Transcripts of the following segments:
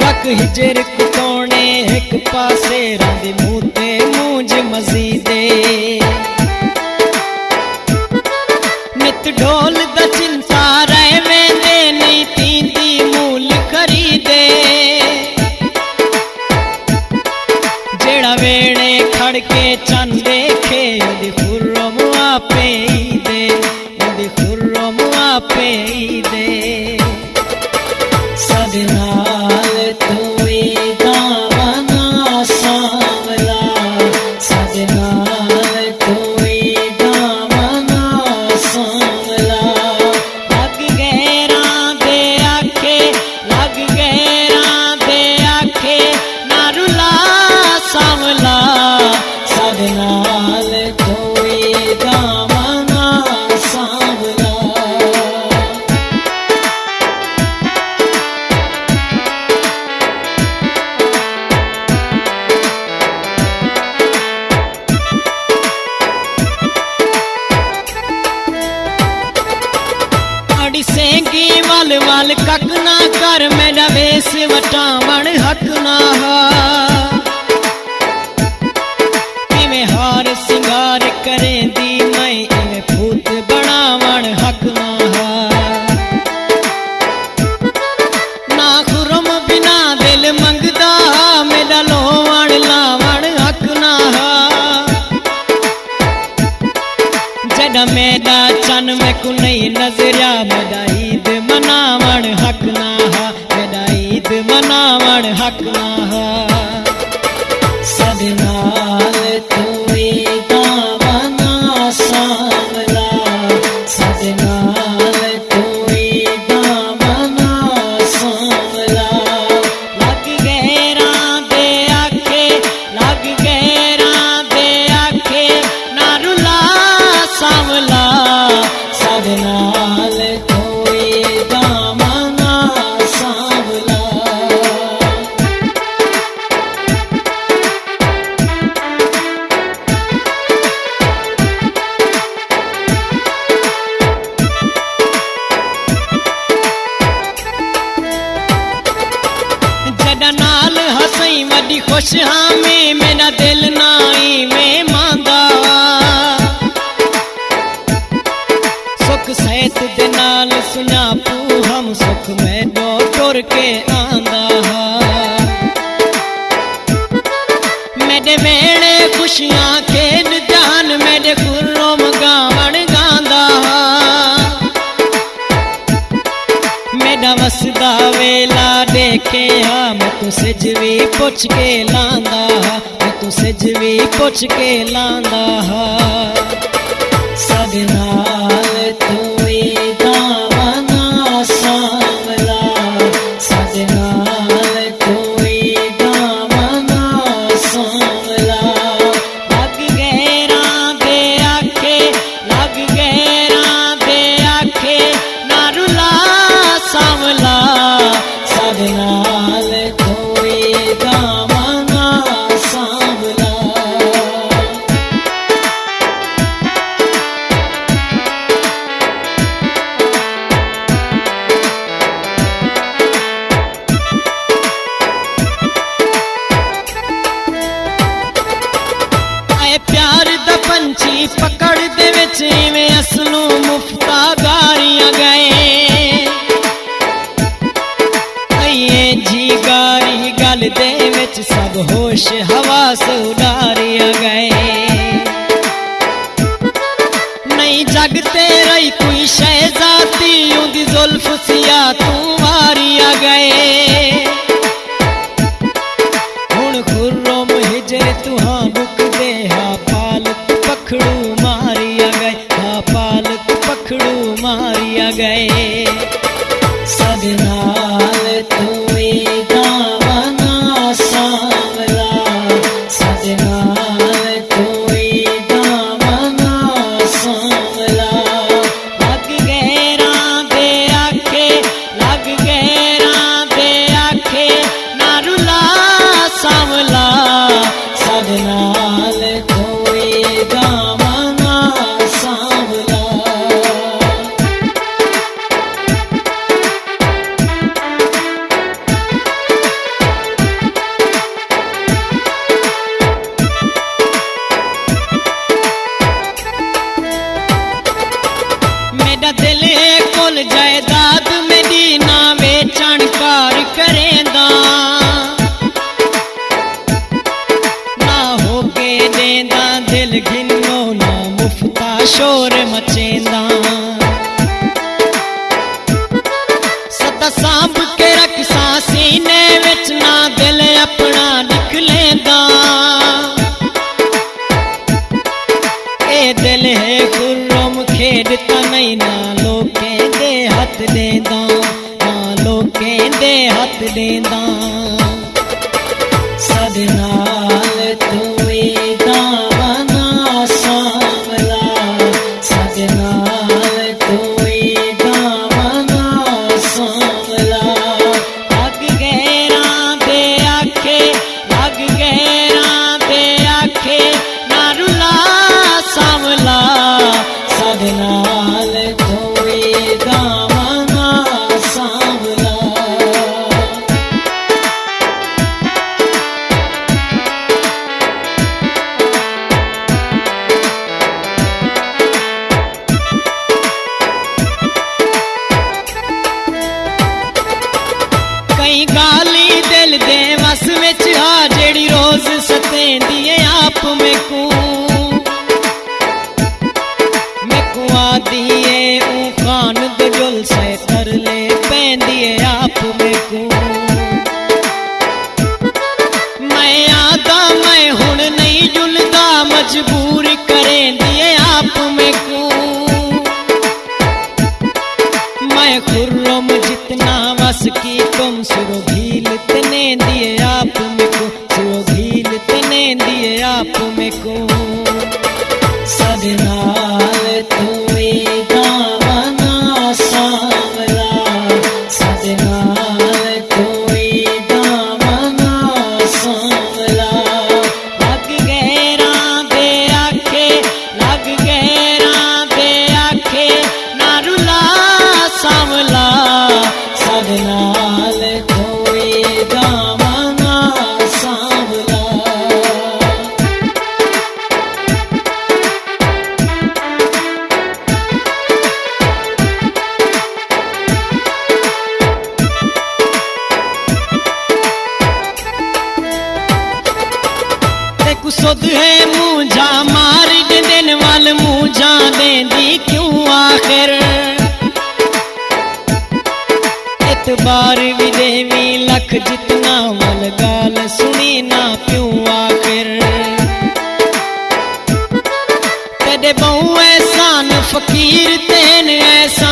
ਰੱਖ ਹਿਜਰ ਕੋਨੇ ਇੱਕ ਪਾਸੇ ਦੇ ਨਾਲ ਤੂੰ अड़सेंगी वल वल कक ना कर मेरा वेस वटावण हक ना हा हार सिंगार करें दी मैं बनावण हक ना खुरम बिना दिल मंगदा मेरा लोवण लावण हक ना मेरा चन में को नहीं नज़रिया के आंदा मेरे वेड़े खुशियाँ खेन जान मेरे खुर्रम गावण गांदा मेरा वसदा वेला देखे, हा, मैं तो सिजवी पुछ के लांदा मैं तो सिजवी पुछ के लांदा तोए दावना होश हवा सुनारिया गए। नहीं जगते रही कोई शहजाती यूँ जुल्फ सिया तुम्हारिया गए। हूँ खुर्रम हिजर तुहां शोर मचेंदा। सदा सांभ के रखसा सीने विच ना दिल अपना निकलेंदा। ए दिल है गुर्रम खेड तनई ना लोके दे हथ देंदा। ना लोके दे हथ देंदा। रोज सते दिए आप में को मैं कुआ दिए ऊ खान से कर ले पैन दिए आप में को मैं आता मैं हुन नहीं जुलता, मजबूर करें दिए आप में को मैं खुर्रम जितना वस की तुम सुरो आप में को सुध है मुझा मार दिन वाल मुझा, दे दी क्यों आखिर? इतबार भी देवी लख जितना मल गाल, सुनी ना क्यों आखिर? कद बहु ऐसा न फकीर, तेन ऐसा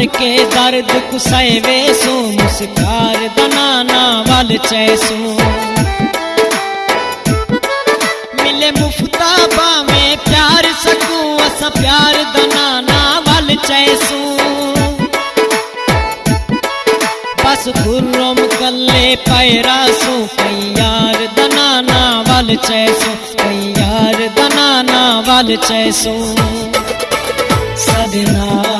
कर के दर्द कुसै वे सो मुस्कार बनाना वाल चैसो। मिले मुफ्ताबा में प्यार सकू, अस प्यार दनाना वाल चैसो। बस खुर्रम कल्ले पैरा सो, कैयार दनाना वाल चैसो, कैयार दनाना वाल चैसो। सदना